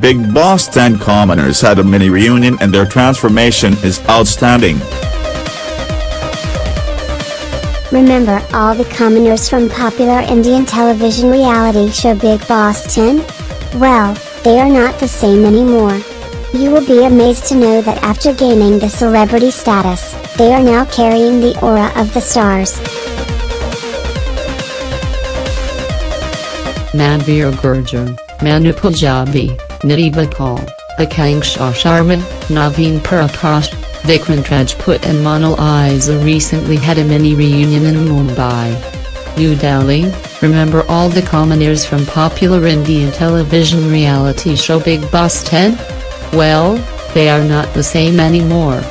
Bigg Boss 10 commoners had a mini reunion and their transformation is outstanding. Remember all the commoners from popular Indian television reality show Bigg Boss 10? Well, they are not the same anymore. You will be amazed to know that after gaining the celebrity status, they are now carrying the aura of the stars. Manveer Gurjar, Manu Punjabi, Nitibha Kaul, Akanksha Sharma, Naveen Prakash, Vikrant Rajput and Manal Isa recently had a mini reunion in Mumbai. New Delhi, remember all the commoners from popular Indian television reality show Bigg Boss 10? Well, they are not the same anymore.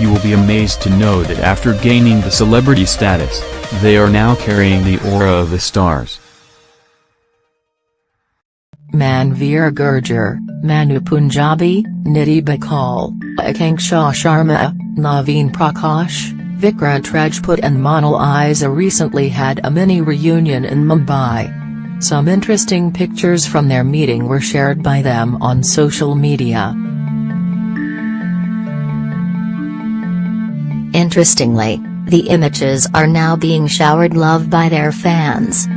You will be amazed to know that after gaining the celebrity status, they are now carrying the aura of the stars. Manveer Gurjar, Manu Punjabi, Nitibha Kaul, Akanksha Sharma, Naveen Prakash, Vikrant Rajput and Monal Isa recently had a mini reunion in Mumbai. Some interesting pictures from their meeting were shared by them on social media. Interestingly, the images are now being showered love by their fans.